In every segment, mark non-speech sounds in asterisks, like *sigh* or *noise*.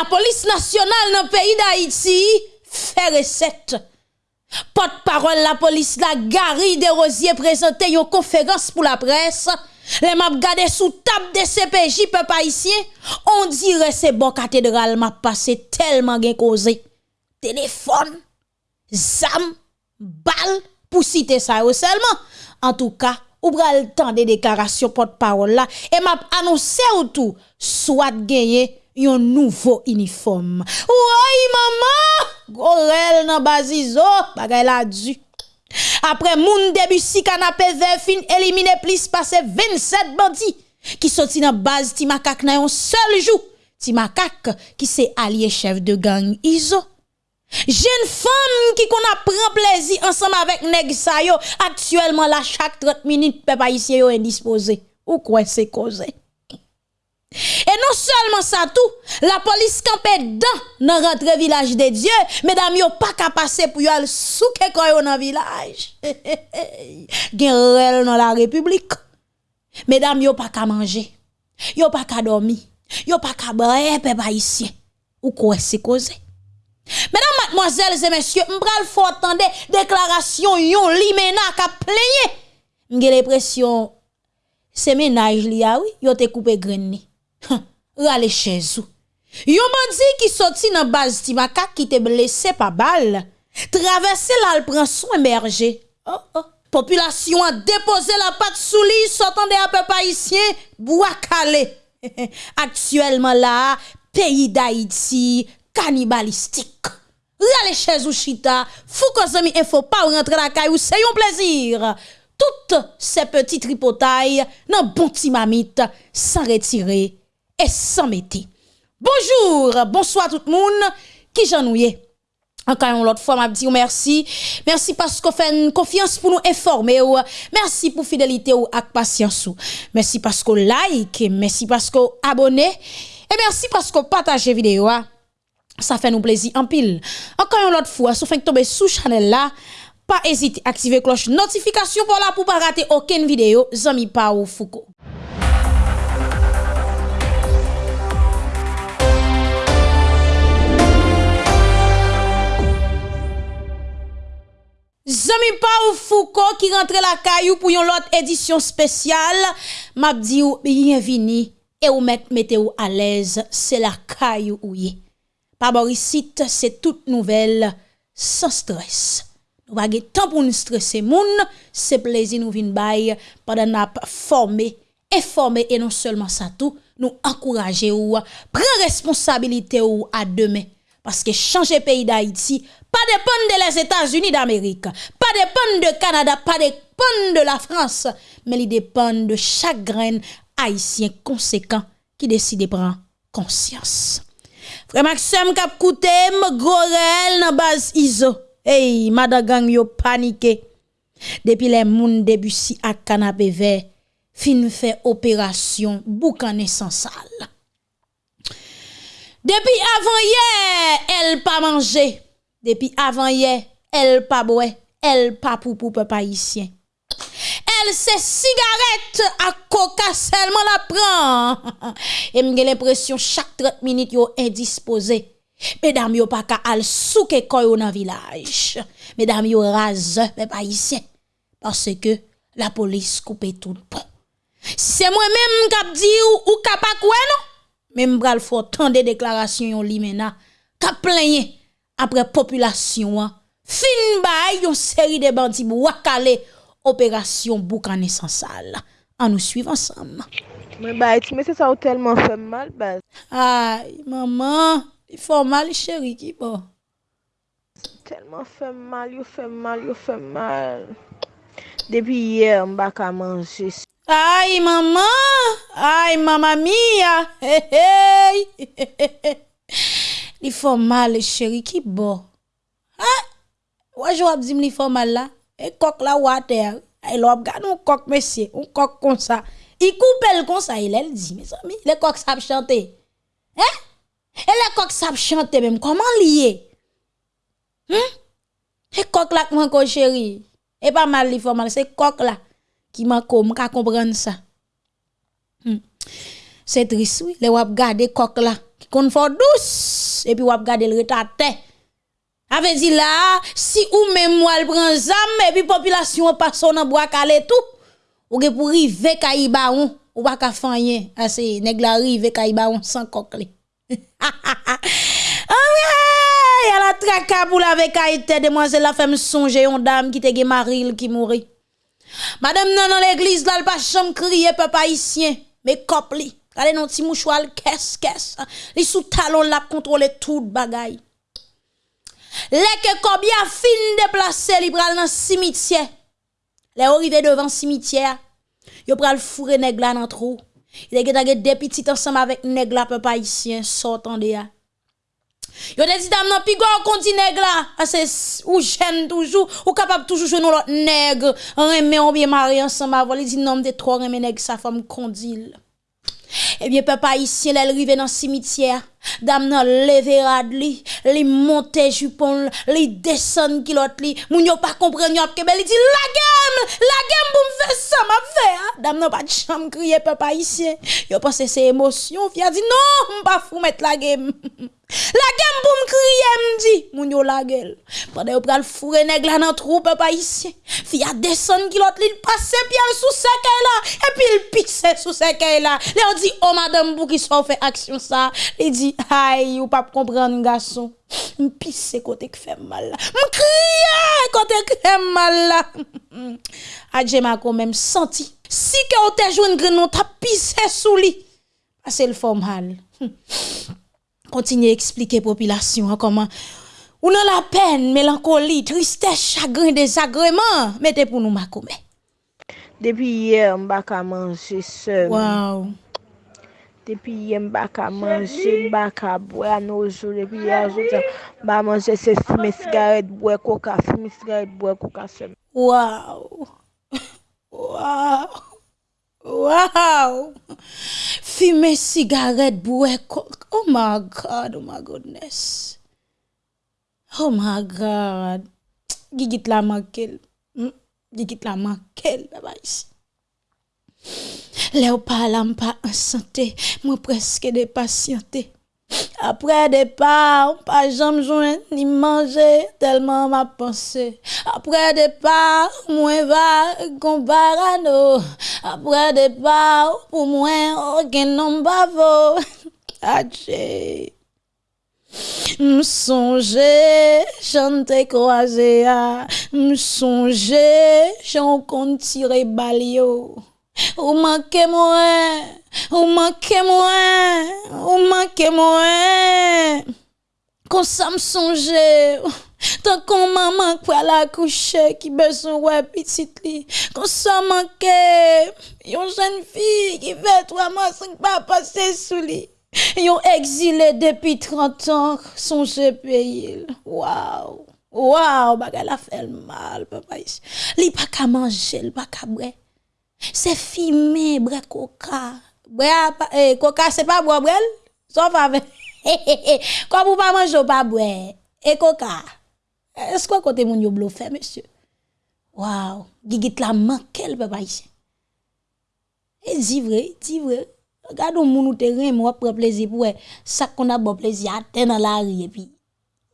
la police nationale dans le pays d'Haïti fait recette. Porte-parole la police la Gary de Rosier présenté une conférence pour la presse. Les m'a gardé sous table de CPJ peuple on dirait c'est bon cathédrale m'a passé tellement bien causé. Téléphone, zam, balle pour citer ça seulement. En tout cas, ou le temps des déclarations porte-parole là et m'a annoncé ou tout soit gagné yon nouveau uniforme. Ouay, maman! Gorel nan bazizo, bagay la du. Après moun debussy canapé vert fin éliminé plus passé 27 bandits qui sorti dans base Timakak nan yon seul jour. Timakak qui c'est allié chef de gang Iso. Jeune femme qui qu'on apprend plaisir ensemble avec nèg sa yo actuellement la chaque 30 minutes peuple haïtien yo indisposé. Ou quoi c'est causé? Et non seulement ça tout, la police campait dans dans rentre village de Dieu, mesdames yo pas qu'à passer pour aller souke koyo dans village. *laughs* Gen dans la république. Mesdames yo pas qu'à manger. Yo pas qu'à dormir. Yo pas qu'à boire peuple haïtien. Ou quoi c'est causé? Mesdames, mademoiselles et messieurs, m'bral faut attendre déclaration yon limena ka plaigné. M'gè l'impression c'est ménage li a oui, yo te coupé graine rale chezou. Yon bandi ki soti nan baz Timaka ki te blese pa bal, travesse la l pran son emerje. Oh, oh. Populasyon a depose la pat sou li, sotan de apè pa isyen, bouakale. *laughs* Aktuelman la, peyi da iti, kanibalistik. Rale chezou chita, fou kozami e fò pa ou rentre la kay ou se yon plezir. Tout se peti tripotay nan bon timamit san retire. Et sans mettre. Bonjour, bonsoir tout le monde qui j'ennuie. Encore une autre fois, m'a dit merci. Merci parce que fait une confiance pour nous informer. Merci pour fidélité ou ak patience. Merci parce que like, merci parce que abonnez et merci parce que partagez vidéo. Ça fait nous plaisir en pile. Encore une autre fois, si vous tomber sous channel là, pas hésiter à activer cloche notification pour là pour pas rater aucune vidéo. Zami pa ou Foucault. Zami pa ou fouko ki rentre la kayou pou yon lot edisyon spesyal. Mabdi ou bienvini e ou met mette ou alez, se la kayou ou ye. Paborisit se tout nouvel, san stres. Nou bagye tan pou nou stresse moun, se plezi nou vin bay, padan ap forme, informe e non selman sa tou, nou akouraje ou, pren responsabilite ou a demen. Parce que changer pays d'Haïti pas dépendre des États-Unis d'Amérique, pas dépendre de Canada, pas dépendre de la France, mais il dépend de chaque grain haïtien conséquent qui décide de prendre conscience. Frère Maxime kap koute gorel nan base ISO. Hey, madagang yo paniqué. Depuis les moun debussy à canapé vert, fin fait opération boucané sans salle. Depi avan ye, el pa manje. Depi avan ye, el pa boue. El pa pou pou pe paisyen. El se sigaret ak koka selman la pran. *laughs* E mge l'impresyon chak 30 minit yo indispose. Medam yo pa ka al souke koyo nan vilaj. Medam yo raze pe paisyen. Parce ke la polis koupe tout pon. Si se mwen menm kap di ou, ou kap akwen nou. men mbral fò tan de deklarasyon yon li mena, ka plenye apre populasyon an, fin bay yon seri de bandi mou wakale operasyon boukane sansal. An nou suiv ansam. Mwen bay ti, mwen se sa ou telman fèm mal baz. Ay, maman, e yon fèm mal chèri ki bo. Telman fèm mal, yon fèm mal, yon fèm mal. Depi yè, mba ka manje. Ay, maman! Ay, mama mia! Hey, hey! li fò mal, chéri, ki bo. Ha? Wajou ap zim li fò mal la? E kok la water. Ay, lop gade un kok mesye, un kok kon sa. I koupel kon sa, il el di, mes ami. Le kok sap chante. He? Eh? E le kok sap chante mèm, koman liye? Hmm? E kok la kman kon chéri. E pa mal li fò mal, se kok la. Qui m'a comme, comprendre ça. Hmm. C'est triste, oui, les wap garder coq là, qui kon fort douce et puis ou gade le retate. Avait dit là, si ou même moi le prend zam et puis population passe dans bois calé tout, ou ge pour rive kaibaon, ou pas ka fanyen, assez nèg la rive kaibaon sans cocle. *laughs* Ah y a la traka pour la vekaïte demoiselle la femme songer une dame qui te gen maril qui mourit. Madame nan nan l'eglise la l'pa chom kriye pe pa isyen, me kop li. Kale nan ti mouchwa l'kes, kes. Li sou talon la kontrole tout bagay. Leke kobya fin deplase li pral nan simitye. Le orive devan simitye, yo pral fure neg la nan trou. Ile ge tage depitit ansam avek neg la pe pa isyen, sotan de ya. Yo de dit dam nan pigo ou konti neg la, ase ou jen toujou, ou kapap toujou jenon lot neg, reme ou biye mari ansan ma voli, di nan mde tro reme neg sa fam kondil. Eh Ebyen pepa isyen lè l'rive nan simitye, dam nan leve rad li, li monte jupon li, li desen kilot li, moun yo pa kompren yo apkebe, li di la gem, la gem pou mfe sa ma fe, ha? dam nan pa chanm kriye pepa isyen, yo pense se emosyon, fya di non mpa fou met la gem. *laughs* La gen pou m kriye m di, moun yo la gel. Pwede yo pral fure neg la nan troupe pa isye. Fi a desen kilot li l pase pi al sou seke la, epi l pise sou seke la. Le yo di, o oh, madame pou ki so fe aksyon sa. Le di, hay, ou pap kompran gason. M pise kote k fe mal la. M kriye kote k fe mal la. *laughs* Adje ma kon men senti. Si ke o te jwen grenon, ta pise sou li. Ase l fom hal. *laughs* Continuez à expliquer population comment ou a la peine, mélancolie, tristesse, chagrin, désagrément, mettez pour nous makomé. Depuis hier, je pas manger seul. Wow. Depuis hier, je pas manger, je pas boire nos jours. Depuis hier, je pas manger, c'est fumer cigarette, boire coca, fumer cigarette, boire coca seul. Wow. *laughs* Wow. Wow! Fumer sigaret bouè coke. Oh my God, oh my goodness. Oh my God. Gigit la mankel. Hmm? Gigit la mankel, baba ici. Le ou pa la m'pa ansante, mwen preske de pasyante. Apre depa, ou pa jom jwen ni manje, telman ma pense. Apre depa, mwen va kon barano. Apre depa, ou pou mwen orgen non bavo. Ache. M'sonje, j'en te croisé, m'sonje, j'en compte tirer balio. Ou manke mwen, ou manke mwen, ou manke mwen. Kon sa m sonje, tan kon maman kwa la kouche ki beson wè pitit li. Kon sa manke, yon jen fi ki ve 3 man 5 pa pase sou li. Yon exilé depuis 30 ans, son pays. Waouh! Waouh! Bagala fait mal, papa. Li pas qu'à manger, li pas qu'à boire. C'est fumé, bre coca. Bre, eh, coca, c'est pas boire, brel? Avec. Comme *laughs* vous pas manger, pas boire. Et coca. Est-ce que côté moun yo bluffé, monsieur? Waouh, gigit la manquel, papa ici. Et dit vrai, dit vrai. Regarde moun ou te ren, moi prend plaisir pour ça qu'on a bon plaisir à dans la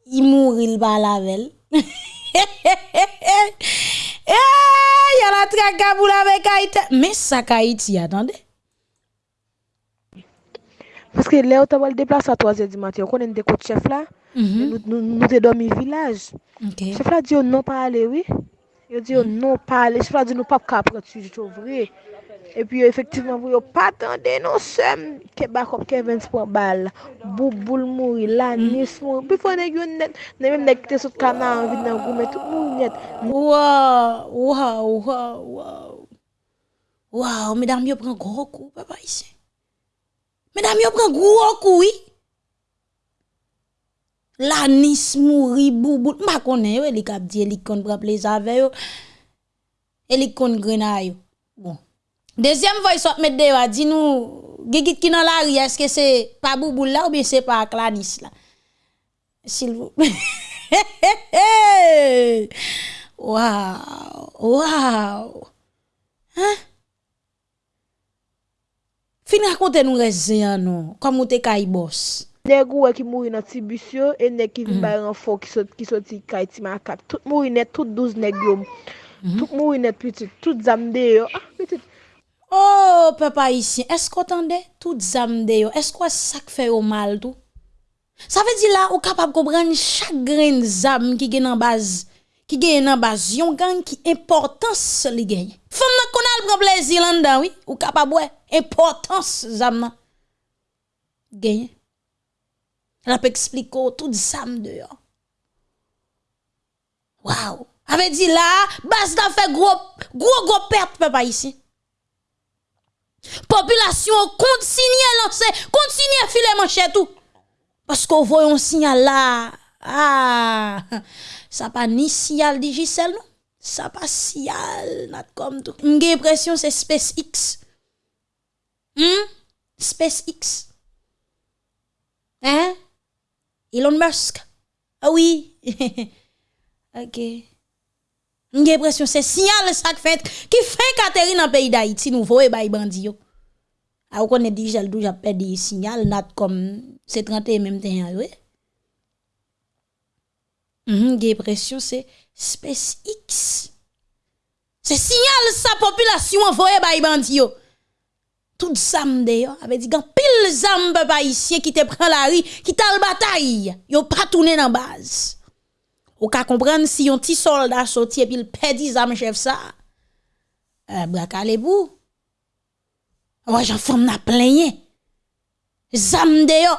il va la velle. *laughs* Eh, y'a la traque Kaboul avec Haïti. Mais ça, Haïti, attendez. Parce que là, on déplacé à 3h du matin. On connaît des côtes chef là. Mm-hmm. Nous, nous, nous dormi village. Chef là dit oh, non, pas aller, oui. Il dit oh, non, pas aller. Chef là dit nous pas capable, tu es vrai. E pi mm. yo efektivman pou yo patande nou sem ke bakop Kevins pou bal. Bouboul mouri, lanis mouri. Pi fwa neg yo net, ne menm neg te sot kanan anvid nan goume, tout moun net. Waw, waw, waw, waw. Waw, medam yo pren gro kou, papa isi. Medam yo pren gro kou, oui. Lanis mouri, bouboul. Ma konen yo, elik ap di, elik kon praple zave yo. Elik kon grena yo. Bon. Deuxième voix soit mettre dewa dit nous Gigit qui dans la rue est-ce que c'est pas Bouboul là ou bien c'est pas Clanis là S'il vous plaît. *laughs* Waouh waouh. Hein? Fin raconte nous raison non comme ou te kay boss. Nèg ou qui mouri dans Tibusio et nèg qui vin mm. bay renfort qui sorti qui sorti kay ti makap. tout mouri net tout 12 nèg yo. Mm-hmm. Tout mouri net petit tout zamde yo. Ah petit. Oh, papa ici, est-ce qu'on entendait tout zam de yo? Est-ce que ça fait au mal tout? Ça veut dire là, ou capable de comprendre chaque grain zam qui gen en base, qui gen en base, yon gang qui importance li gagne. Femme n'a connaît le plaisir là dedans oui, ou capable de importance zam nan. Gagne. La peut expliquer tout zam de yo. Waouh! Avait dit là, base da fait gros, gros gros perte papa ici. Population continue à lancer, continue à filer manchette tout. Parce qu'on voit un signal là. Ah, ça pas ni signal Digicel non. Ça pas signal not comme tout. J'ai l'impression c'est SpaceX. Hmm? SpaceX. Hein? Elon Musk. Ah oui. *laughs* OK. J'ai l'impression c'est signal ça qui fait qui fait Catherine dans pays d'Haïti nous voyons bay bandi yo. Ah on connaît déjà le déjà perdu signal not comme c'est 31 même temps oui. Mhm, j'ai l'impression c'est SpaceX. C'est signal sa population envoyé bay bandi yo. Tout zam d'ailleurs avait dit gan pile zam papa ici qui te prend la rue, qui t'a le bataille, yo pas tourner dans base. Ou ka kompren si yon ti soldat soti epi l pedi zam chef sa, eh, e, braka le bou. Ouwa jan fom na plenye. Zam de yo.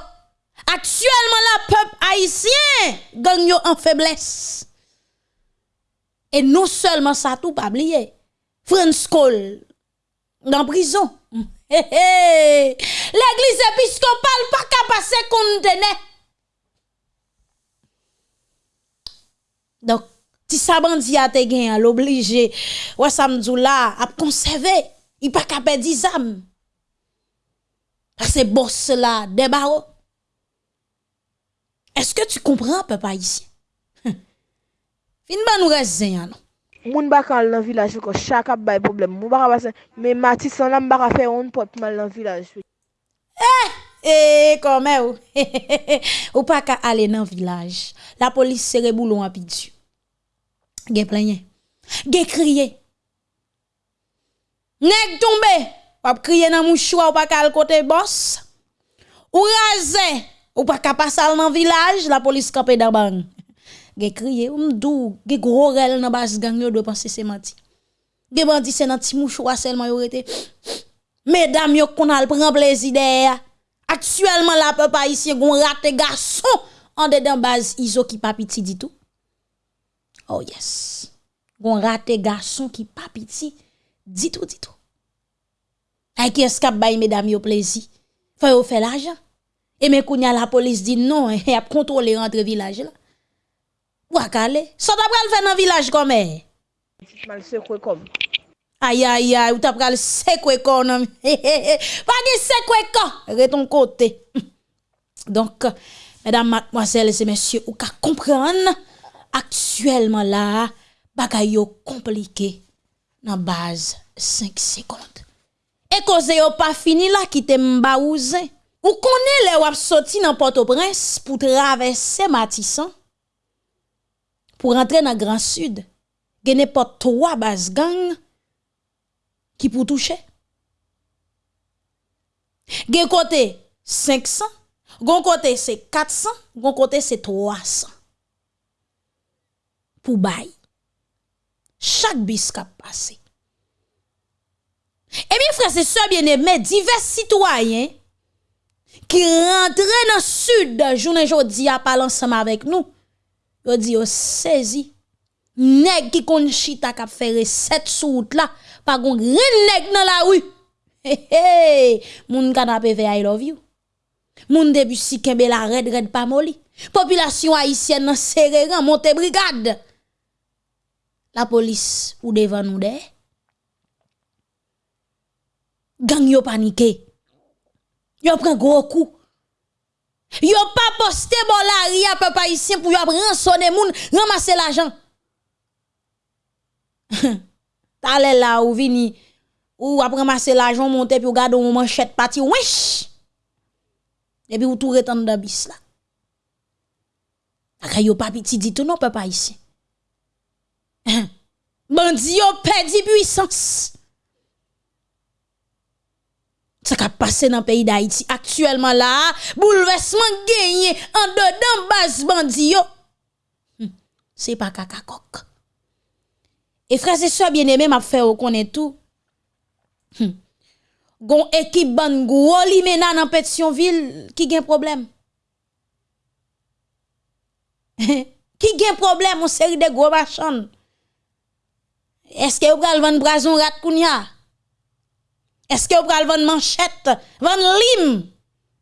Aktuelman la pep haisyen gang yo an febles. E nou selman sa tou pa bliye. Frans Kohl, nan prison. *laughs* He he, l'eglise episkopal pa ka pase kontene. Donc, si sa bandi a te gen, l'obligé, ouais, ça me là, à conserver, il pas qu'à perdre des. Parce que boss là, des barreaux. Est-ce que tu comprends, papa, ici? *laughs* Fin ba nous reste non? Moun bakal nan village ko chaque bay problème. Moun baka passe mais Matisse là m'baka faire on pot mal dans village. Eh! E, kome ou. *laughs* ou pa ka ale nan vilaj. La polis sere boulon api dju. Ge plenye. Ge kriye. Neg tombe. Wap kriye nan mouchwa ou pa ka al kote bos. Ou raze. Ou pa ka pasal nan vilaj. La polis kape daban. Ge kriye. Ou mdou. Ge gro rel nan bas gang yo dwe panse se mati. Ge bandi se nan ti mouchwa selman yo rete. *sniffs* Medam yo kon al pren plezide ya. Aktuelman la pe pa isye goun rate gason an dedan baz izo ki pa piti ditou. Oh yes, goun rate gason ki pa piti ditou ditou. Ay ki eskap bay medam yo plezi, fè yo fè l'ajan. E men koun ya la polis di non, *laughs* e ap kontrole rentre vilaj la. Ou akale, sa so dabral fè nan vilaj kome. Mal se kwe kom. Aïe aïe aïe, ou t'a pral secoué. Pas de secoué de ton côté. *laughs* Donc mesdames, mademoiselles et messieurs, ou ka comprendre actuellement là, bagay yo compliqué dans base 5 secondes. Et cause yo pas fini là qui te mbaouze. Ou connaît les wap sorti dans Port-au-Prince pour traverser Matissan pour rentrer dans Grand Sud. Gen n'importe trois bas gang ki pou touche. Gen kote 500, gon kote se 400, gon kote se 300. Pou bay. Chak bis kap pase. E mi frase se bien eme, divers sitwayen ki rentre nan sud jounen jodi apalan sama vek nou, yo di yo sezi Nèg qui kon chita k'ap faire recette route là, pas gon rien nèg dans la rue. Hey, hey, moun canapé ve I love you. Moun début si kembe la red red pas moli. Population haïtienne nan serré monte brigade. La police ou devant nous de. Gang yo paniqué. Yo prend gros coup. Yo pas posté bon la ria papa ici pour yo rançonner moun, ramasser l'argent. *laughs* T'allez là ou vini ou après ramasser l'argent monter puis garder une manchette parti wesh. Et puis vous tout retan dans bis là. Aka yo pas petit dit tout non papa ici. *coughs* Bandi yo puissance. Ça qui passé dans le pays d'Haïti actuellement là, bouleversement gagné en dedans base bandi yo. Hmm. C'est pas caca coq. Et frères et sœurs bien-aimés, m'a fait reconnaître tout. Hmm. Gon équipe ban gros li mena dans Pétionville qui gen problème. *laughs* qui gen problème on série de gros machin. Est-ce que vous pral vendre brason rat kounya? Est-ce que vous pral vendre manchette, vendre lim?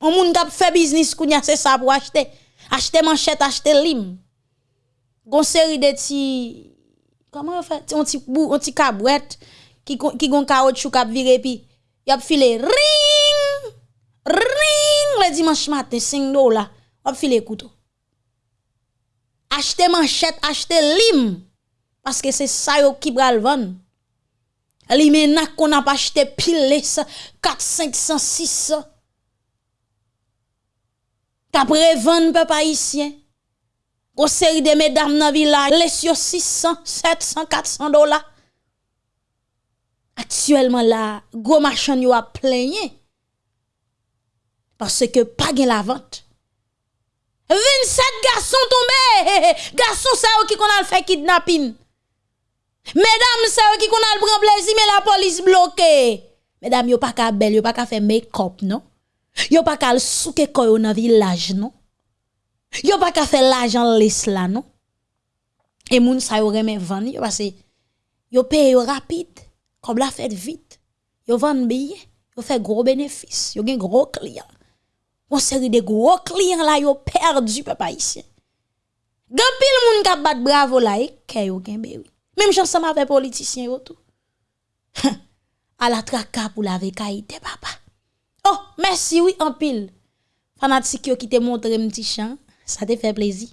On moun kap fait business kounya c'est ça pour acheter. Acheter manchette, acheter lim. Gon série de ti Comment on fait On ti bout, on ti cabouette qui qui gon caoutchouc cap viré puis y a filé ring ring le dimanche matin 5 dollars. On filé couteau. acheter manchette, acheter lim parce que c'est ça yo qui pral vendre. Li menak a pas acheté pile 4, 500, 600. Kap revan peuple haïtien. Au série de mesdames dans village, les 600, 700, 400 dollars. Actuellement là, gros machin yo a plaigné. Parce que pas gen la vente. 27 garçons tombés. Garçons ça qui qu'on a fait kidnapping. Mesdames, c'est qui qu'on a le prend plaisir mais la police bloquée. Mesdames, yo pas ka belle, yo pas ka faire make-up non? Yo pas ka souke koyo dans village non? Yo pa ka fè l'ajan les la, non? Et moun sa yo remen van yo, parce yo paye yo rapide, comme la fête vite. Yo van billet, yo fait gros bénéfice, yo gen gros client. Une série de gros clients là, yo perdu, papa ici. Gan pile moun ka bat bravo là, ke yo gen oui. Même j'en sama avec politicien yo tout. *laughs* à la traka pour la vekaïté, papa. Oh, merci, oui, en pile. Fanatique yo qui te montre un petit champ. Ça te fait plaisir.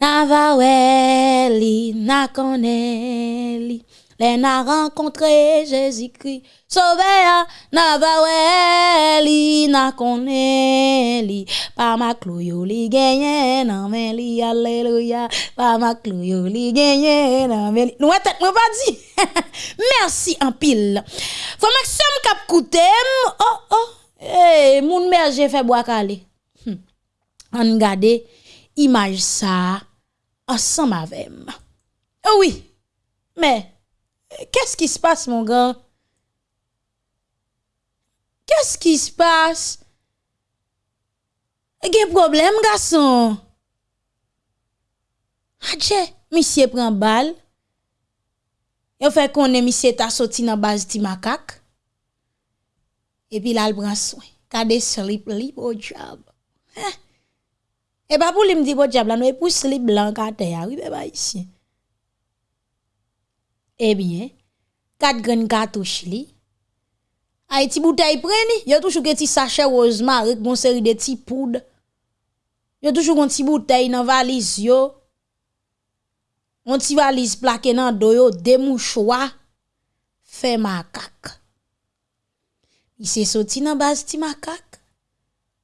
Na va weli, na koneli. Les n'a rencontré Jésus-Christ. Sauveur, n'a va li, n'a koneli. Pa ma clouyo li gagné, nan men alléluia. Pa ma clouyo li gagné, nan men. Nous tête pas dit. *laughs* Merci en pile. Faut maximum cap. Oh oh. Eh, moun mère j'ai fait bois calé. an gade imaj sa ansan mavem. Oh e oui, men, kès ki s'passe mon gan? Kès ki s'passe? Gen problem gason? Adje, misye pren bal, yo fè konen misye ta soti nan baz ti makak, epi la l pran swen, kade slip li pou jab. Heh! E pa pou li mdi bo diabla nou e pou sli blan kate ya, wibe ba isi. Ebyen, kat gren katouche li. Ay ti boutay preni, yo toujou ke ti sachet rozma rek bon seri de ti poud. Yo toujou kon ti boutay nan valiz yo. On ti valiz plake nan doyo demouchwa. Fe makak. I se soti nan baz ti makak.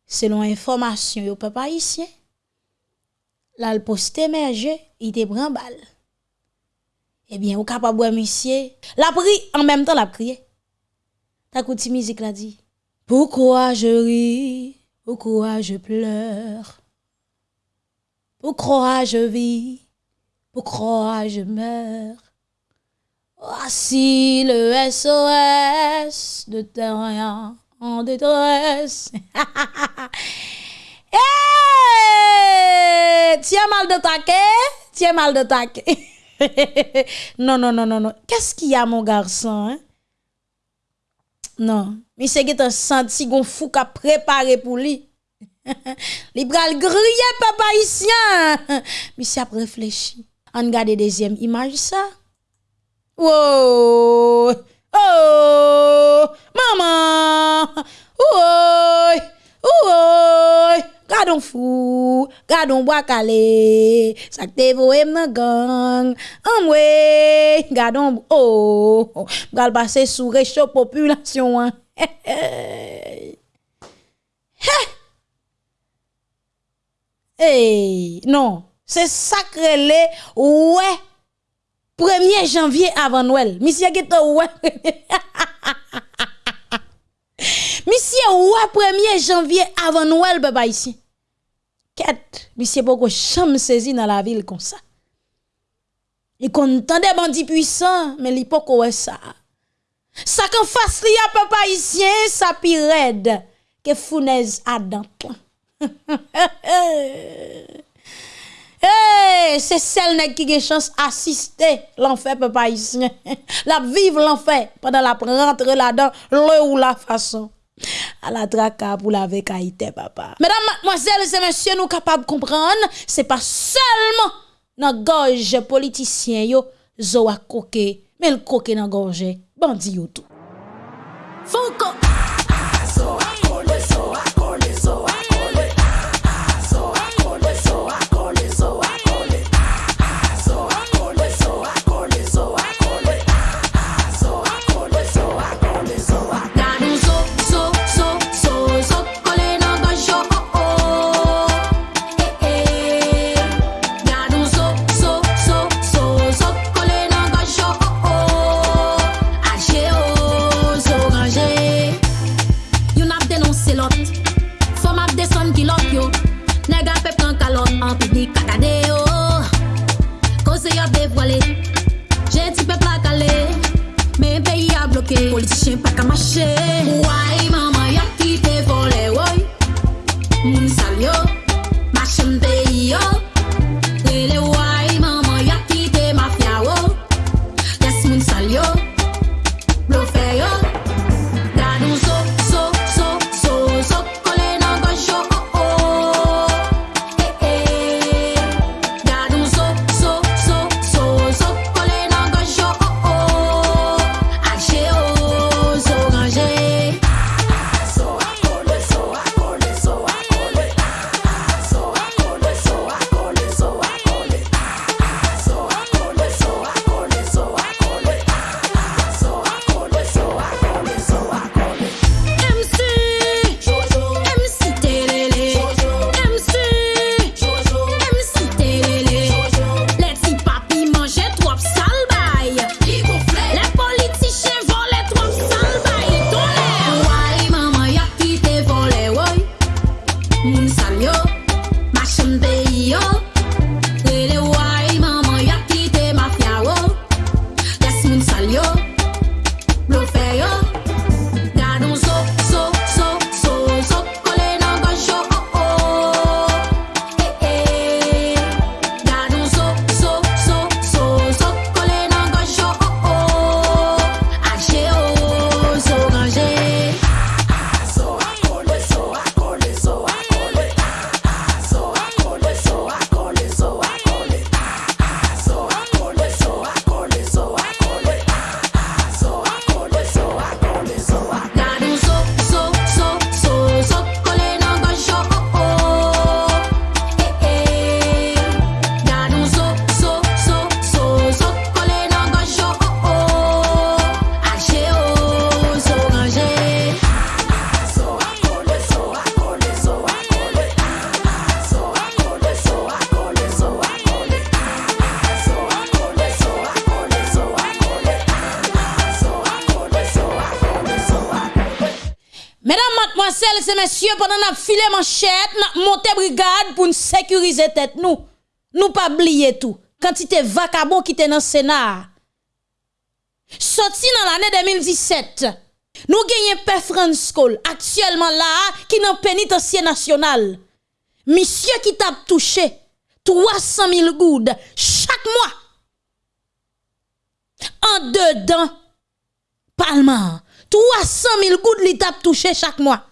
Selon informasyon yo pe pa isyen. Là le poste il te prend balle eh bien, ou capable de monsieur, la pris en même temps la crié. Ta kouti musique la dit. Pourquoi je ris, pourquoi je pleure, pourquoi je vis, pourquoi je meurs? Voici le SOS de terre en détresse. hey! *laughs* Tiens mal de taquet, tiens mal de taquet. *laughs* non, non, non, non, non. Qu'est-ce qu'il y a, mon garçon? Hein? Non. Mais c'est que un senti qu'on fou qu'a préparé pour lui. *laughs* Li pral griller papa ici. *laughs* Mais après réfléchi. On regarde deuxième image ça. Oh! Oh! Maman! Oh! Oh! Gardons fou, gardons bois calé, ça te voye nan gang, amwe, gardons, oh, gal passer sous réchaud population, hein. *laughs* Eh, non, c'est sacré le, ouais. 1er janvier avant Noël. Monsieur qui ouais. *laughs* Misye wè 1er janvye avan nouel beba isi. Ket, misye poko chanm sezi nan la vil kon sa. Li kon tande bandi pwisan, men li poko wè sa. Sa kan fas li a pepa isye, sa pi red, ke founez adan plan. *laughs* Hey, c'est celle nèg qui a chance assister l'enfer peuple haïtien. La vivre l'enfer pendant la rentre là-dedans, le ou la façon. à la traka pour la avec papa. Mesdames, mademoiselles et messieurs, nous capables de comprendre, c'est pas seulement dans gorge politicien yo, zo a coqué, mais le coqué dans gorge, bandit yo tout. Fonko. Politicien pa ka mache messieurs, pendant que nous filé manchette, nous monté brigade pour nous sécuriser tête nous. Nous pas oublier tout. Quantité vacabon qui était dans le Sénat. Sorti dans l'année 2017. Nous gagnons Père France Cole, actuellement là, qui dans pénitencier national. Monsieur qui t'a touché 300 000 gouttes chaque mois. En dedans, Palma, 300 000 gouttes li t'a touché chaque mois.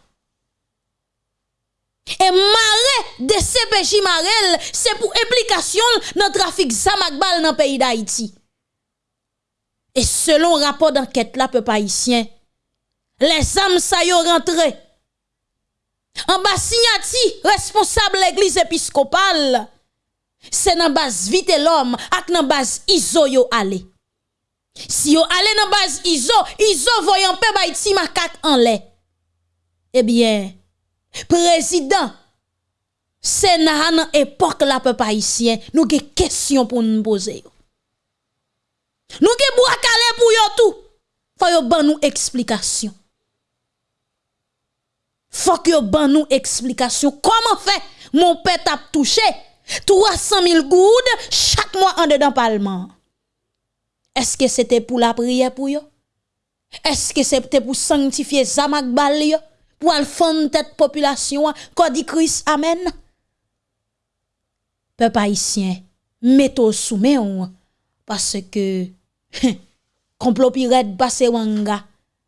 Et maré de CPJ Marel, c'est pour implication dans le trafic Zamakbal dans le pays d'Haïti. Et selon rapport d'enquête là, peuple les âmes ça yo rentré. En bas signati, responsable l'église épiscopale, c'est dans base vite l'homme, ak dans base iso yo allé. Si yo allé dans base iso, iso voyant pe bay ti makak en lait. Eh bien, président c'est dans époque la peuple haïtien, nous avons des questions pour nous poser. Nous avons bois calé pour yo tout. Faut yo ban nous explication. Faut que ban nous explication. Comment fait mon père t'a touché 300 000 goudes chaque mois en dedans parlement. Est-ce que c'était pour la prière pour yo? Est-ce que c'était pour sanctifier Zamak Bal? pour al fond tête population dit Christ amen peuple haïtien mettez sous main parce que complot pirate passé wanga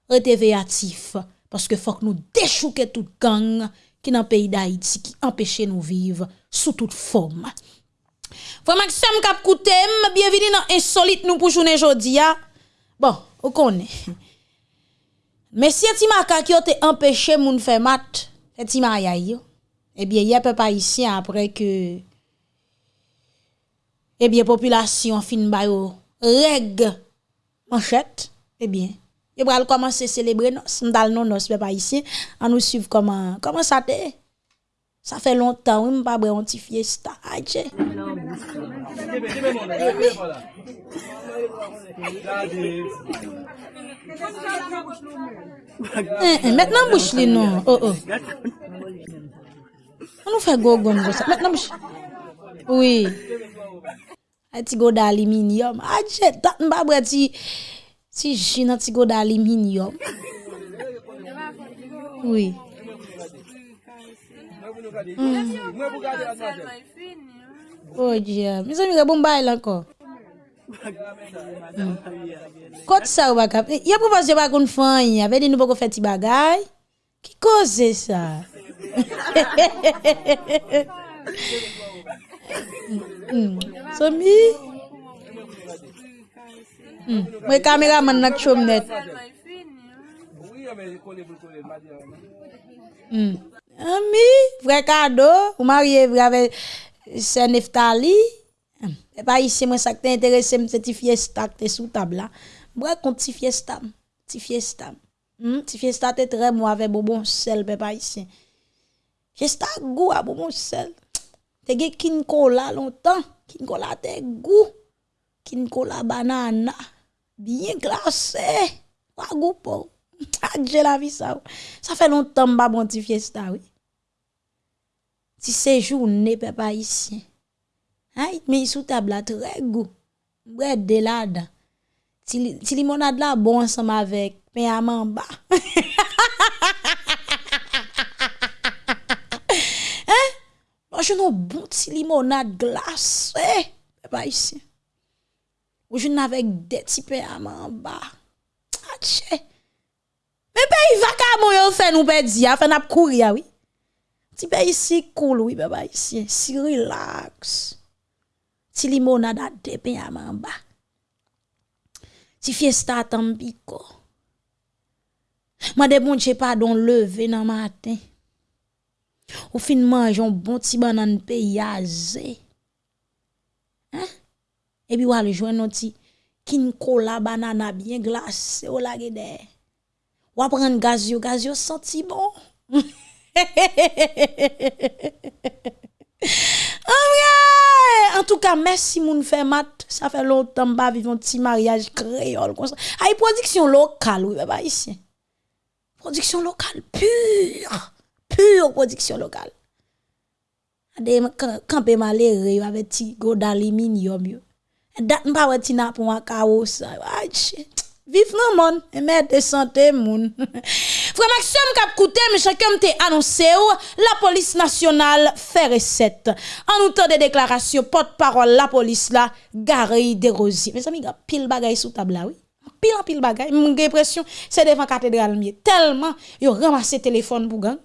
rete veatif parce que faut que nous déchouquer toute gang qui dans pays d'Haïti qui empêche nous vivre sous toute forme Frère Maxime Kapkoutem, bienvenue dans Insolite nous pour journée aujourd'hui. Bon, vous connaît. Connaissez. Mais si Timaka qui a empêché moun faire mat, Timaya yo. Eh bien, il y a pas ici après que eh bien population fin ba yo reg manchette, eh bien, il va commencer à célébrer nos m'dal non nos pas ici, on nous suivre comment comment ça te Sa fe lontan wè m pa bre onti fiesta aje. Eh, eh, Mèt nan bouch li nou. Oh, oh. An nou fe gogon go sa. Mèt nan bouch. Oui. A ti go da aluminium. Aje, tat m pa bre ti jina ti go da aluminium. Oui. gade. Mwen pou gade anmazel. O diya, mi zon mi rebon bay lanko. Kote sa ou baka, ya pou pas yo bakon fanyi, ave di nou bako feti bagay? Ki koze sa? Somi? Mwen kamera man nak chom net. Mwen kamera man nak chom net. Ami, vre kado, ou marye vre ave se neftali. E pa isi mwen sak te interese mwen se ti fiesta te sou tabla. Mwen kon ti fiesta, ti fiesta. Mm, ti fiesta te tre mwen ave bobon sel pe pa isi. Fiesta gou a bobon sel. Te ge kinkola lontan, kinkola te gou. Kinkola banana, biye glase. Wagou pou. *laughs* Adje la vi sa ou. Sa fe lontan mba bon ti fiesta ou. Ti sejou ne pe pa isyen. Ay, mi sou tabla tre go. Bred de la da. Ti, ti limonade la bon ansam avek. Pe yaman ba. *laughs* eh? Mwen jounon bon ti limonade glas. Eh? Pe pa isyen. Mwen jounon avek de ti pe yaman ba. Atche. Me pe yi vaka moun yo fè nou pe di ya. Fè nap kouri ya wii. Oui? Ti pe isi koul wè pe pa isi. Si relax. Ti limonada depen yaman ba. Ti fiesta tambiko. Mwen de bon che pa don leve nan matin. Ou fin manjon bon ti banan pe yaze. Hein? E bi wale jwen nou ti kin kola banana bien glase ou la gede. Wapren gaz yo, gaz yo senti bon. *laughs* *laughs* En tout cas, merci moun fait mat. Ça fait longtemps que vivre un petit mariage créole comme ça. Aïe, production locale, oui, bah ici. Production locale pure. Pure production locale. Ade campé malheureux avec petit go d'aluminium yo. Dat m'pa wè ti na pour un chaos. Aïe, Vive nan et merde de santé moun. *laughs* Frère Maxime kap koute, mais chacun te annoncé la police nationale fait recette. En outre des déclarations, porte-parole la police là, Gary Desrosiers. Mes amis, pile bagay sous table là, oui. Pile en pile bagay. Mon impression, c'est devant cathédrale mieux. Tellement, yo ramassé téléphone pour gang.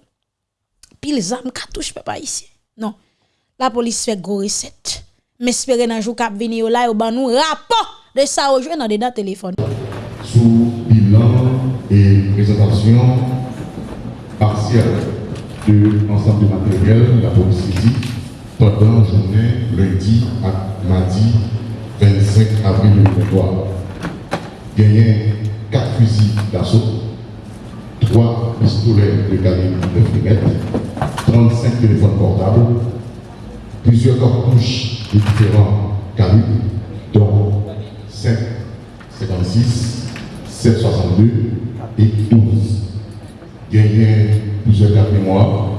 Pile zam, cartouche pas ici. Non. La police fait gros recette. Mais espérer dans jour cap venir là, yo ban nous rapport de ça au dans dedans téléphone sous bilan et présentation partielle de l'ensemble du matériel la police physique pendant la journée lundi à mardi 25 avril 2023. Gagné 4 fusils d'assaut, 3 pistolets de calibre 9 mm, 35 téléphones portables, plusieurs cartouches de différents calibres, dont 5, 56, 762 et 12. Il y a plusieurs cartes mémoire,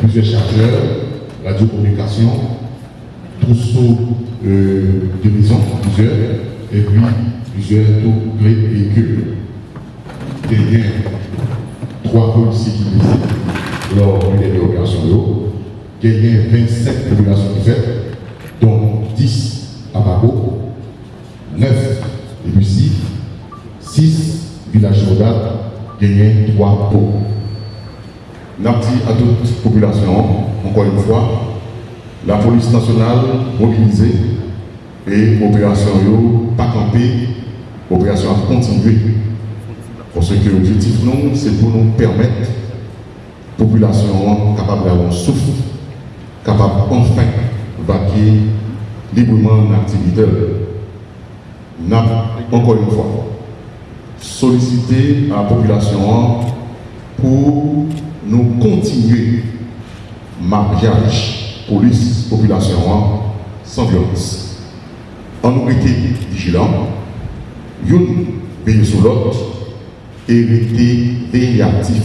plusieurs chargeurs, radiocommunication, trousseau euh, de maison, plusieurs, et puis plusieurs tours de véhicules. A trois policiers qui lors d'une opérations. Il y a 27 populations qui faites, dont 10 à Bako, 9 et Lucie, 6 villages Rodat, gagné 3 pots. Napti à toute population, encore une fois, la police nationale mobilisée et l'opération pas campée, l'opération a continué. Parce que l'objectif, nous, c'est pour nous permettre la population capable d'avoir un souffle, capable enfin vaquer librement l'activité. Encore une fois, solliciter la population pour nous continuer mariage police-population sans violence. En nous été vigilants, une veille sur l'autre et rester réactif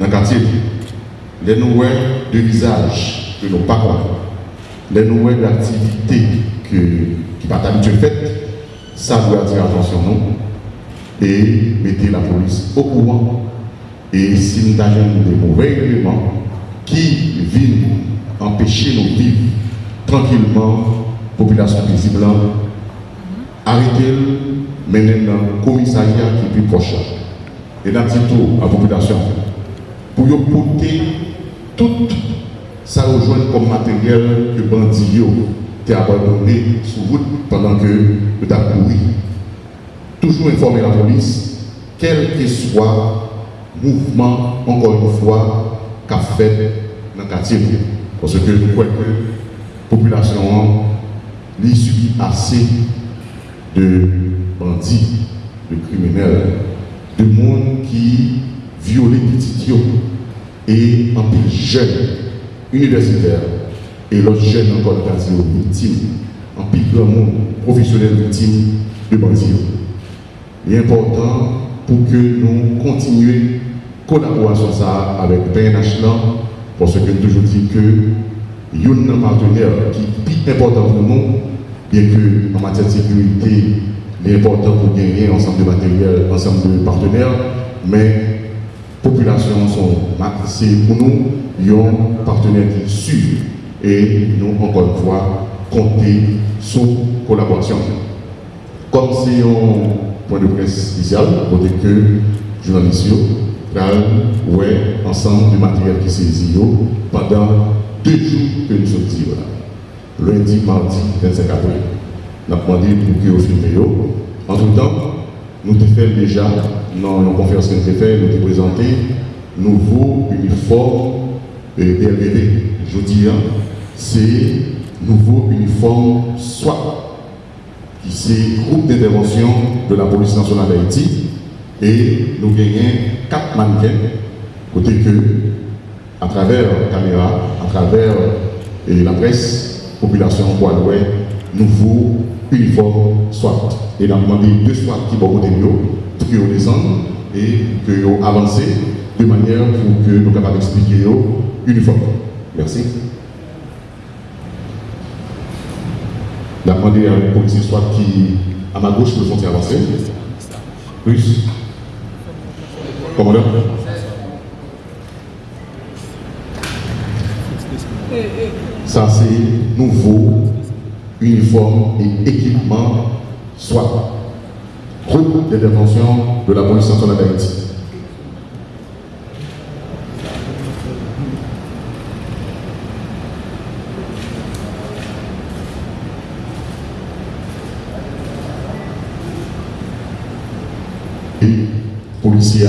dans le quartier. Les nouvelles de visage que nos parents, les nouvelles d'activité que, qui pas habitué fait, ça doit attirer attention nous et mettez la police au courant et si nous avons des mauvais éléments qui viennent empêcher nous de vivre tranquillement, population paisible, arrêtez-le, menez dans le commissariat qui est plus proche. Et dans tout à la population, pour y porter tout ça rejoint comme matériel que bandit ont abandonné sous route pendant que vous avez couru. Toujours informer la police, quel que soit mouvement, encore une fois, qu'a fait dans le quartier. Parce que nous croyons que la population a subi assez de bandits, de criminels, de monde qui violent petits et en plus jeunes universitaires et l'autre jeunes encore de quartier victimes, en plus grand monde professionnel victime de bandits. Est important pour que nous continuions collaboration ça avec PNH parce que nous toujours dit que a un partenaire qui est plus important pour nous, bien que en matière de sécurité, il est important pour gagner ensemble de matériel, ensemble de partenaires, mais population sont c'est pour nous un partenaire qui sûr et nous encore une fois compter sur collaboration. Comme c'est un point de presse spécial, dire que journalistes ouais, ensemble du matériel qui saisi pendant deux jours que nous sommes là. Lundi, mardi, 25 avril. Nous avons demandé pour que vous filmez. En tout temps, nous avons fait déjà, dans la conférence que nous avons fait, nous avons présenté nouveau uniforme DRVD. Je dis, hein, c'est nouveau uniforme SWAT, c'est groupe d'intervention de la police nationale d'Haïti. Et nous gagnons quatre mannequins, côté que, à travers la caméra, à travers et la presse, population Guadeloupe, nouveau uniforme SWAT. Et nous demandé deux SWAT qui vont côté pour qu'ils descendent et qu'ils avancent de manière pour que nous capables d'expliquer uniforme. Merci. À un policier SWAT qui, à ma gauche, le font avancer. Plus. Commandant Ça, c'est nouveau uniforme et équipement, soit groupe d'intervention de la police nationale d'Haïti.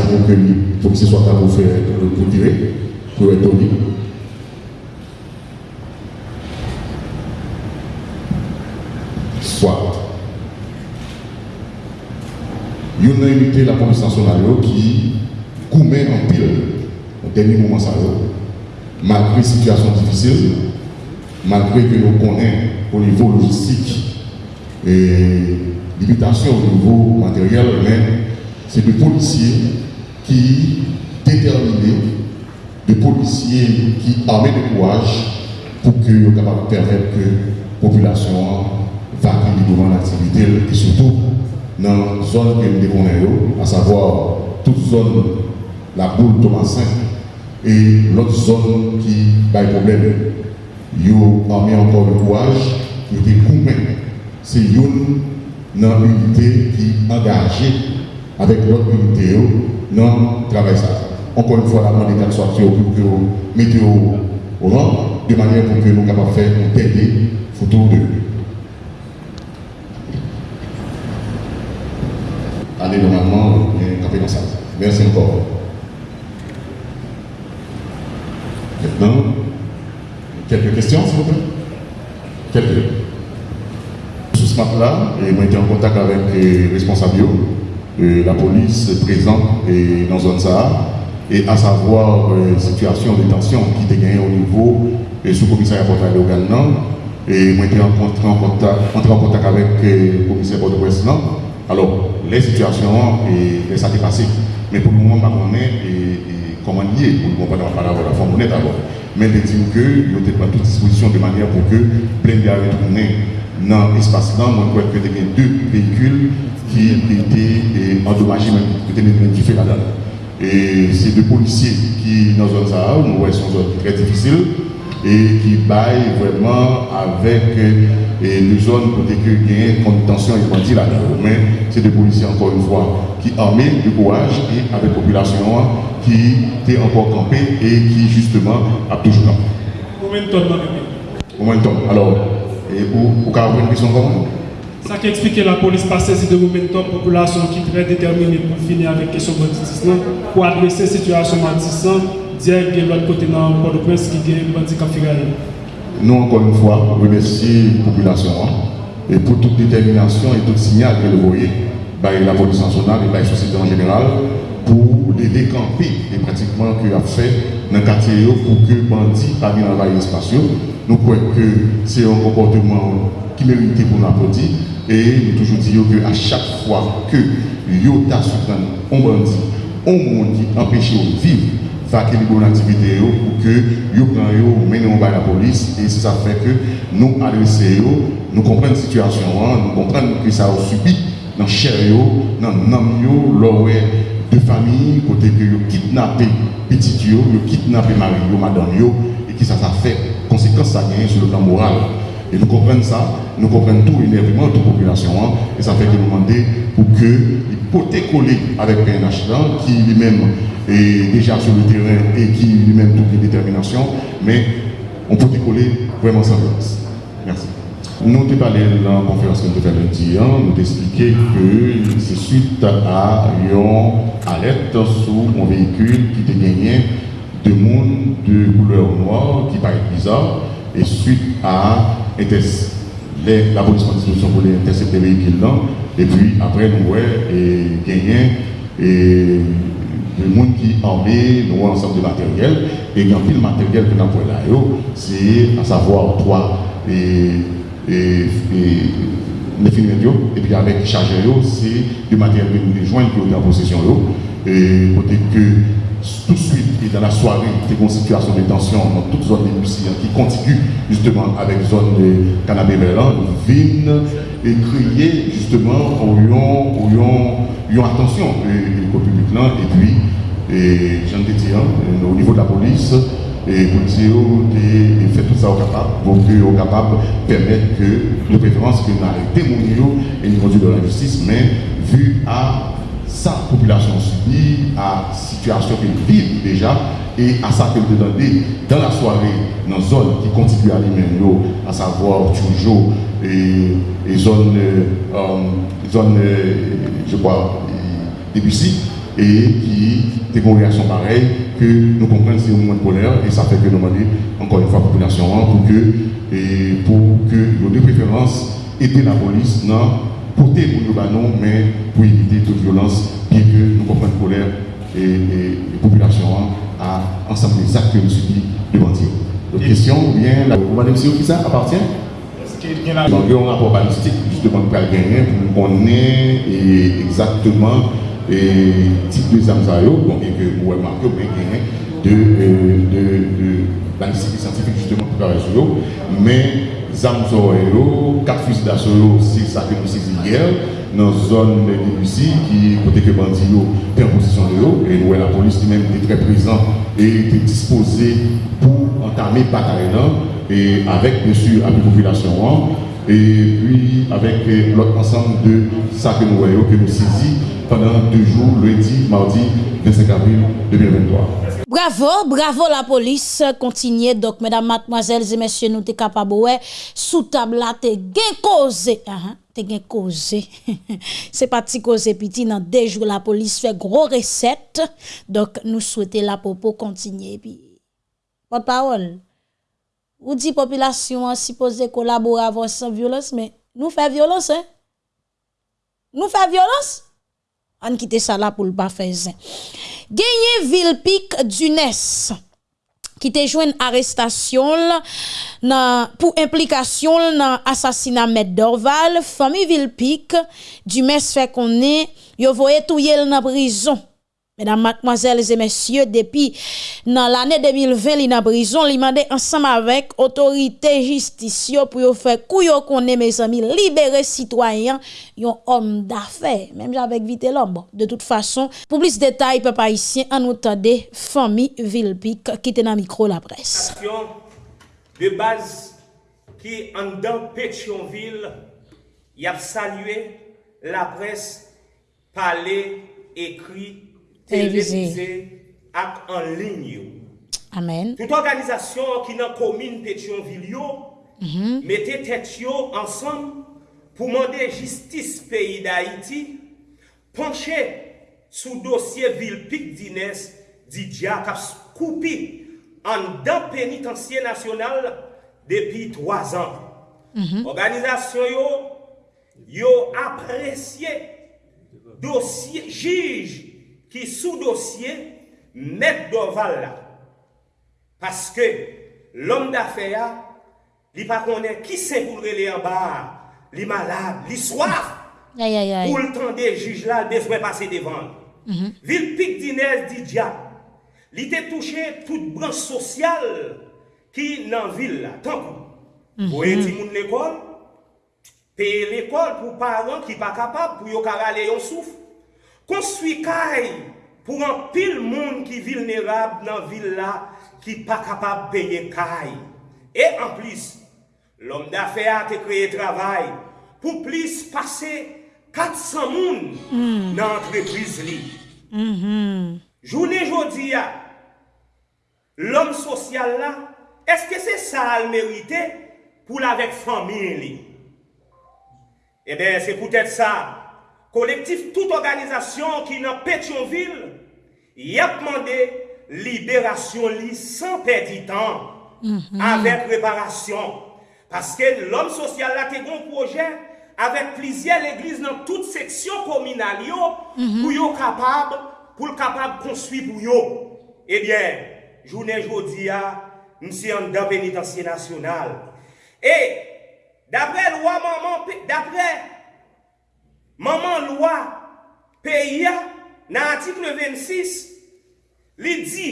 Policiers à recueillir, les policiers soient à vous faire pour tirer, pour être libre. Soit. Il y a une unité de la police nationale qui commet en pile au dernier moment ça malgré situation difficile malgré que nous connaissons au niveau logistique et limitation au niveau matériel, mais c'est des policiers qui déterminés, des policiers qui armés de courage pour que de permettre que la population va devant l'activité et surtout dans la zone que nous à savoir toute zone, la boule Thomasin et l'autre zone qui a des problèmes. Ils ont armé encore le courage, ils ont été C'est une unité qui est engagée avec l'autre unité dans le travail. Encore une fois, la demande est sortir pour que vous mettez au rang, de manière pour que nous puissions faire une télé photo de Allez, normalement, y a comme ça. Merci encore. Maintenant, quelques questions, s'il vous plaît? Quelques. Sous ce map-là, j'ai été en contact avec les responsables de la police présente et dans zone Sahara, et à savoir euh, situation de tension qui était gagnée au niveau du sous-commissariat portail de et j'ai été en contact, avec euh, le commissaire ouest Alors, les situations et, ça s'est passé. Mais pour le moment, je ne pas comment lier, pour le moment, pas la forme honnête. Mais de dire que il pas toute disposition de manière pour que plein de retourner dans l'espace-là. Moi, je crois que y deux véhicules qui étaient endommagés, qui étaient là-dedans. Et c'est deux policiers qui, dans une zone, nous voyons, sont très difficile et qui baillent vraiment avec et deux zones pour que contention et bandit là Mais c'est des policiers, encore une fois, qui armés du courage et avec la population qui est encore campée et qui, justement, a toujours là. Combien de tonnes Combien de tonnes? Alors, et pour, avoir une question comment ça qui explique que la police passe saisi de momentum population qui est très déterminée pour finir avec la question banditisme, pour adresser la situation banditisme, dire que l'autre côté dans le Port-au-Prince qui est bandit nous, encore une fois, remercions la population hein, et pour toute détermination et tout signal que vous voyez, par la police nationale et par la société en général, pour les décamper et pratiquement qu'il a fait dans le quartier pour que les bandits pas dans l'espace. Nous croyons que c'est un comportement qui mérite pour nous applaudir et nous toujours disons qu'à chaque fois que Yota un bandit, un monde qui empêche de vivre, faire une bonne activité pour que yo prend yo mène la police. Et ça fait que nous adressons nous comprenons la situation hein, nous comprenons que ça a subi dans chair dans nam yo de famille côté que yo kidnappé petit yo yo kidnappé mari yo madame et qui ça ça fait conséquence ça gagne sur le plan moral et nous comprenons ça, nous comprenons tout l'énervement de la population. Hein, et ça fait que nous demandons pour que coller avec PNH qui lui-même est déjà sur le terrain et qui lui-même toute une détermination, mais on peut coller vraiment sans violence. Merci. Nous avons parlé dans la conférence que nous avons lundi, hein, nous avons expliqué que c'est suite à une alerte sur un véhicule qui était gagné de monde de couleur noire qui paraît bizarre et suite à les, la police prend disposition pour les intercepter les véhicules et puis après nous voyons et gagner et le monde qui armé, nous ensemble de matériel, et a pile matériel que nous avons là, c'est à savoir trois et, et, les et puis avec chargeur, c'est du matériel que nous joindre qui est en possession, et côté que tout de suite et dans la soirée, y a une situation de tension dans toute zone de Lucie qui continue justement avec zone de canapé nous viennent et crier justement au lion attention au public là. Et puis et j'en dit hein, au niveau de la police et policiers ont fait tout ça au capable pour qu'ils capable de permettre que de préférence que nous arrêtions et nous de la justice mais vu à sa population subit, à situation qu'elle vit déjà, et à ça qu'elle demande dans la soirée, dans la zone qui continue à lui à savoir toujours, et, et zone, euh, zone euh, je crois, Debussy, et qui a une réaction pareille, que nous comprenons c'est un moment de colère, et ça fait que nous demandons encore une fois la population pour que, et pour que nos deux préférences la police porter pour nous, mais pour éviter toute violence, bien que nous comprenions colère et, la population à ensemble des actes que nous subissons devant Dieu. Donc, question ou bien, la, madame, qui ça appartient? Donc, il y a un rapport balistique justement pour gagner pour qu'on ait exactement et type de bon, et que vous gagner de, euh, de, de balistique scientifique justement pour eux. Mais armes quatre fusils d'assaut, c'est ça que nous saisissons hier dans la zone de Debussy qui côté que bandit est en position de eux et nous la police qui même était très présente et était disposée pour entamer bataille et avec bien sûr la population et puis avec l'autre ensemble de ça que nous voyons, que nous saisissons pendant deux jours, lundi, mardi, 25 avril 2023. Bravo, bravo la police. Continuez donc, mesdames, mademoiselles et messieurs, nous sommes capables, ouais, sous table là, gain causé. Uh t'es gain causé. *laughs* C'est pas petit causé petit, dans deux jours, la police fait gros recette. Donc, nous souhaitons la popo continuer. Puis, parole. ou di populasyon an suppose kolabor avon san violans, men nou fè violans, hein? Nou fè violans? An kite sa la pou l'ba fè zin. Genye Vilpik Dunes, ki te jwen arrestasyon nan, pou implikasyon nan asasina Met Dorval, fami Vilpik, Dunes fè konen, yo voye touyel nan prizon. Mesdames, mademoiselles et messieurs, depuis dans l'année 2020, li dans prison, li mandé ensemble avec autorité justice pour faire couyo connaît mes amis, libérer citoyens, yon homme d'affaires, même avec vite l'homme. De toute façon, pour plus de détails, papa ici, en nous famille famille qui était dans micro la presse. De base qui en dans Pétionville, y a salué la presse, parler, écrit televize ak anlin yo. Amen. Tout organizasyon ki nan komine Petionville yo, mm -hmm. mette tet yo ansam pou mande jistis peyi da Haiti, panche sou dosye Vilpik Dines di diya kap koupi an dan penitansye nasyonal depi 3 an. Mm -hmm. Organizasyon yo, yo apresye dosye jij ki sou dosye met doval la. Paske l'om da fe ya, li pa konen ki se pou rele an ba, li malab, li soaf, pou l'tan de juj la, de fwe pase devan. Mm -hmm. Vil pik dinez di diya, li te touche tout branche sosyal ki nan vil la. Tankou, mm -hmm. pou eti moun l'ekol, peye l'ekol pou paran ki pa kapab, pou yo karale yon souf, konstwi kay pou an pil moun ki vilnerab nan vil la ki pa kapab peye kay. E an plis, lom da fe a te kreye travay pou plis pase 400 moun mm. nan entreprise li. Mm -hmm. Jounen jodi ya, lom sosyal la, eske se sa al merite pou la vek famili? E ben se poutet sa, collectif, toute organisation qui dans Pétionville, y a demandé libération sans perdre de temps, mhm. avec préparation. Parce que l'homme social a un un projet avec plusieurs églises dans toute section communale mm pour être capable pour capable construire pour. Eh bien, journée aujourd'hui nous sommes dans pénitencier national. Et d'après loi maman d'après maman lwa peya nan artikle 26 li di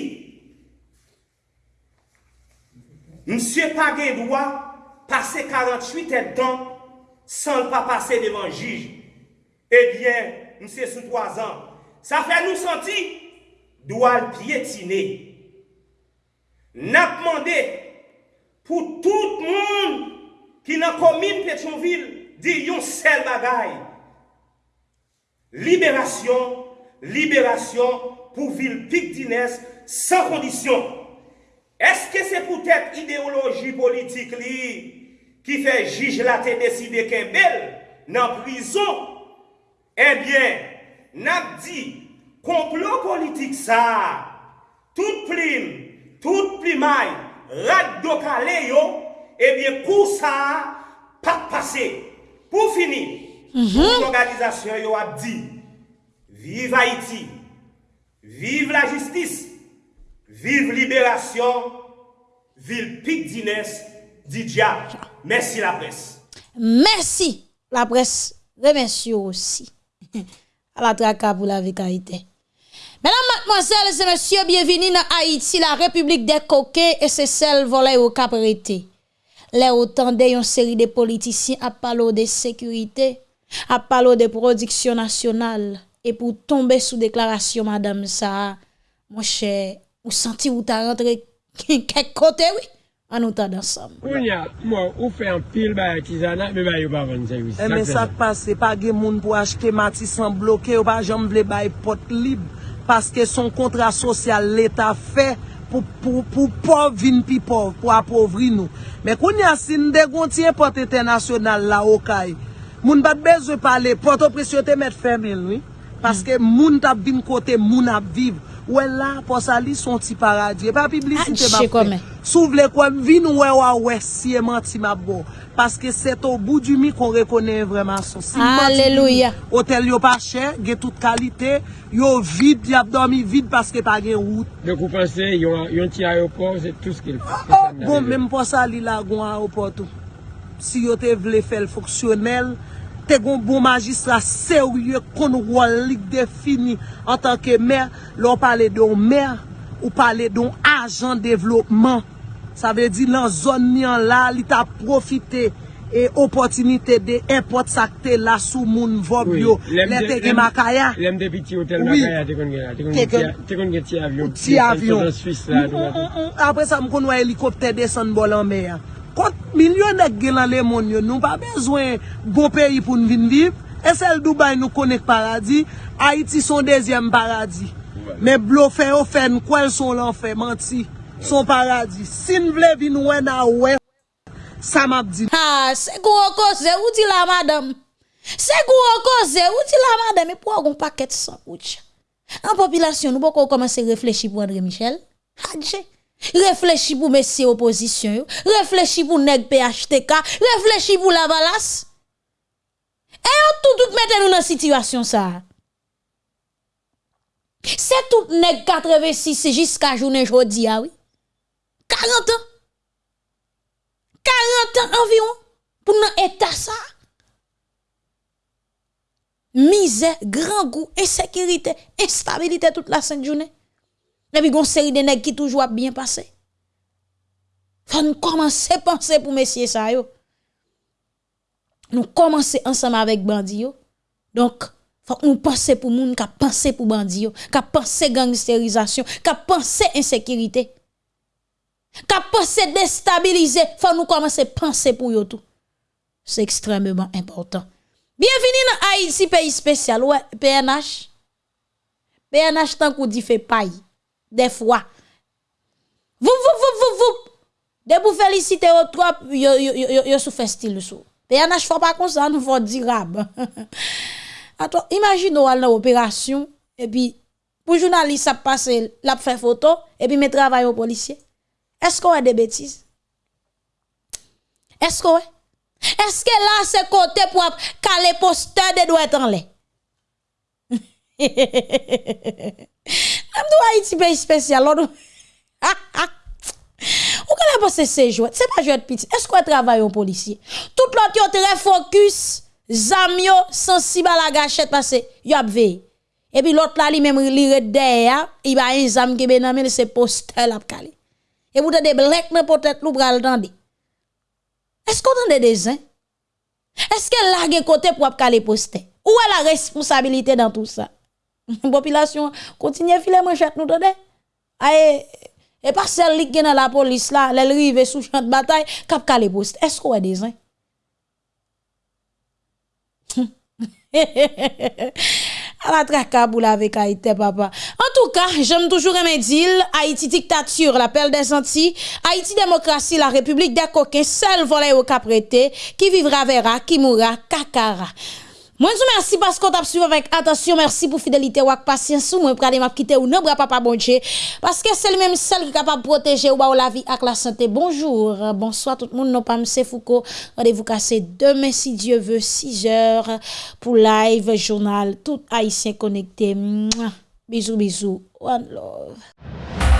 msye pa gen lwa pase 48 et dan san l pa pase devan jij ebyen msye sou 3 an sa fe nou santi lwa l piyetine nap mande pou tout moun ki nan komine Petionville di yon sel bagay Liberasyon, liberasyon pou vil Pictines san kondisyon. Eske se pou tèt ideoloji politik li ki fe jij la te deside kembel nan prizon? Ebyen, eh nap di, complot politik sa, tout plim, tout plimay, rad do kale yo, eh ebyen kou sa pa pase. Pou fini, Mhm. L'organisation a dit, vive Haïti, vive la justice, vive libération, ville Pic Dines, Didia. Merci la presse. Merci la presse. Remercie aussi. *laughs* à la traque pour la vérité. Mesdames, mademoiselles et messieurs, bienvenue dans Haïti, la République des coquets et c'est celle volée au caprété. Les autant une série de politiciens à parler de sécurité, ap palo de prodiksyon nasyonal, e pou tombe sou deklarasyon madame sa, mwen chè, ou santi ou ta rentre *laughs* kek kote wè, an ou ta dansam. Mwen ya, mwen ou fè an pil ba akizana, mwen ba yo ba van eh, sa wè. E men sa k pase, pa gen moun pou achete mati san bloke, ou pa jom vle bay pot lib, paske son kontra sosyal l'Etat fè, pou, pou, pou pov vin pi pov, pou apovri nou. Men koun ya sin de gonti e pot etenasyonal la okay, Moun bat bezwe pale, poto presyote met femel, oui. Paske mm. moun tap vin kote, moun ap viv. Ouè la, posali son ti paradye. Pa ah, publisite map fe. Sou vle kwen vin ouè ouè ouè siye manti map bo. Paske set ou bou du mi kon rekone vreman son. Si Aleluya. Hotel yo pa chè, ge tout kalite. Yo vide, ap domi vide paske pa gen wout. Dek ou pense, yon ti ayopor, se tout skil. Ah, ah, bon, menm posali la gwen ayopor tou. Si yo te vle fel foksyonel, te gon bon magistra serye kon wol lik defini an tanke mer, lò pale don mer, ou pale don ajan devlopman. Sa ve di lan zon ni an la, li ta profite e opotinite de import sakte la sou moun vob yo, oui. le te gen makaya. Lem de piti hotel oui. makaya te kon gen, la. te kon Te gen ti avyon. Ti avyon. Mm, mm, mm, Apre sa m kon wè helikopter desen bolan mer. Kont milyonek gen lan le moun yo, nou pa bezwen go peyi pou nou vin viv. Esel Dubai nou konek paradis, Haiti son dezyem paradis. Ouais. Men blo fe yo fen, kwen son lan fe, manti, son paradis. Sin vle vin wè na wè, sa map di. Ha, se gwo koze, ou di la madame? Se gwo koze, ou di la madame? E pou agon paket san ouch? An popilasyon nou pou kon komanse reflechi pou André Michel? Hadje. Réfléchir pour messieurs opposition, yo. réfléchir pour nèg PHTK, réfléchir pour la valasse. Et on tout tout mettre nous dans situation ça. C'est tout nèg 86 jusqu'à journée jodi ah oui. 40 ans. 40 ans environ pour nan état ça. Misère, grand goût, insécurité, instabilité toute la sainte journée. Et puis, gon série de nèg qui toujours bien passé. Faut nous commencer à penser pour messieurs ça yo. Nous commencer ensemble avec bandi. Donc, faut nous penser pour moun qui penser pour bandi qui penser gangsterisation, qui penser insécurité. Qui penser déstabiliser, faut nous commencer à penser pour yo tout. C'est extrêmement important. Bienvenue dans Haïti, pays spécial. Ouais, PNH. PNH tant qu'on dit fait paille. Des fois. Vous, vous, vous, vous, vous. De vous féliciter au trop, yo, yo, yo, yo, sous fait style sous. PNH faut pas comme ça, nous faut rab. *laughs* Attends, imagine ou dans opération, et puis, pour journaliste, ça passe, la fait photo, et puis, met travail au policier. Est-ce qu'on a des bêtises? Est-ce qu'on Est-ce que là, c'est côté pour caler poster de doigts en lait? *laughs* Toi, Haïti, pays spécial, Ou qu'on a passé ces jours? C'est pas jouer de petit. Est-ce qu'on travaille au policier? Tout l'autre, yo très focus, zamio, sensible à la gâchette parce que yo ap veillé. Et puis l'autre là, lui même, red derrière, il va un zam qui ben nan men, c'est poster la calé. Et vous avez des dans peut-être l'ou pral tande. Est-ce qu'on entend des uns? Est-ce que là, gen côté pour calé poster? Où est la responsabilité dans tout ça? Popilasyon kontinye file manchet nou tade. Aye, e pa sel lik gen nan la polis la, lel rive sou chante batay, kap kale post. Esko wè dezen? A la traka la avec Haïti, papa. En tout cas, j'aime toujours aimer dire Haïti dictature, l'appel des Antilles, Haïti démocratie, la République des coquins, seul volet au caprété, qui vivra verra, qui mourra, kakara. Moi, je vous merci parce qu'on t'a suivi avec attention. Merci pour fidélité ou patience. Moi, je quitter ou papa bon Dieu. Parce que c'est le même seul qui est capable de protéger ou la vie avec la santé. Bonjour, bonsoir tout le monde. Non pas M. Foucault. Rendez-vous casser demain si Dieu veut, 6 heures pour live journal. Tout haïtien connecté. Bisous, bisous. One love.